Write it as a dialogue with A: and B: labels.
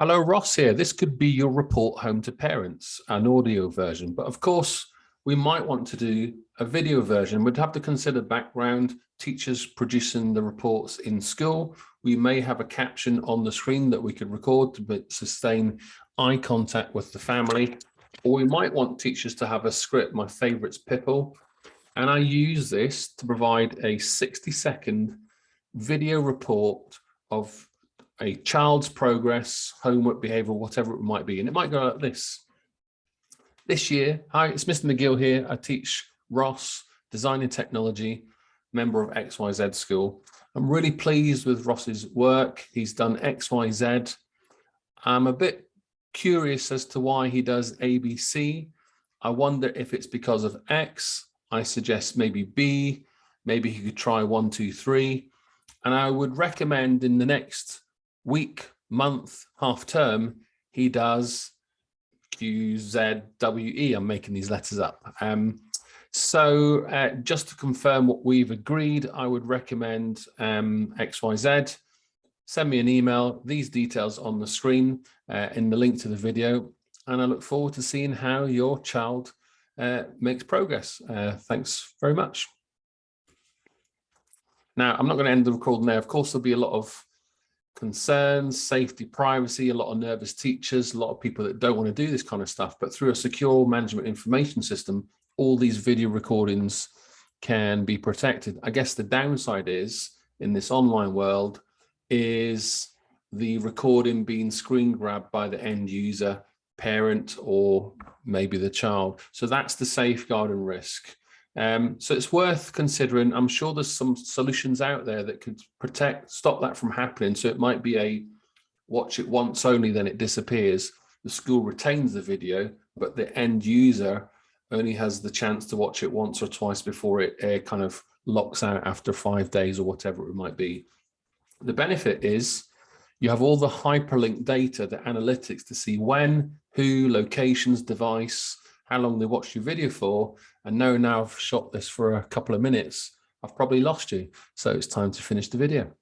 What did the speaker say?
A: Hello, Ross here. This could be your report home to parents, an audio version, but of course we might want to do a video version. We'd have to consider background, teachers producing the reports in school. We may have a caption on the screen that we could record to sustain eye contact with the family, or we might want teachers to have a script. My favorite's Pipple, and I use this to provide a 60 second video report of a child's progress, homework, behavior, whatever it might be. And it might go like this. This year, hi, it's Mr. McGill here. I teach Ross Design and Technology, member of XYZ School. I'm really pleased with Ross's work. He's done XYZ. I'm a bit curious as to why he does ABC. I wonder if it's because of X. I suggest maybe B, maybe he could try one, two, three. And I would recommend in the next week, month, half term, he does Q, Z, W, E. I'm making these letters up. Um, so uh, just to confirm what we've agreed, I would recommend um, XYZ. Send me an email, these details on the screen uh, in the link to the video. And I look forward to seeing how your child uh, makes progress. Uh, thanks very much. Now, I'm not going to end the recording there. Of course, there'll be a lot of concerns, safety, privacy, a lot of nervous teachers, a lot of people that don't want to do this kind of stuff, but through a secure management information system, all these video recordings can be protected. I guess the downside is in this online world is the recording being screen grabbed by the end user parent or maybe the child. So that's the safeguard and risk. Um, so it's worth considering. I'm sure there's some solutions out there that could protect, stop that from happening. So it might be a watch it once only, then it disappears. The school retains the video, but the end user only has the chance to watch it once or twice before it uh, kind of locks out after five days or whatever it might be. The benefit is you have all the hyperlink data, the analytics to see when, who, locations, device, how long they watched your video for, and know now I've shot this for a couple of minutes, I've probably lost you. So it's time to finish the video.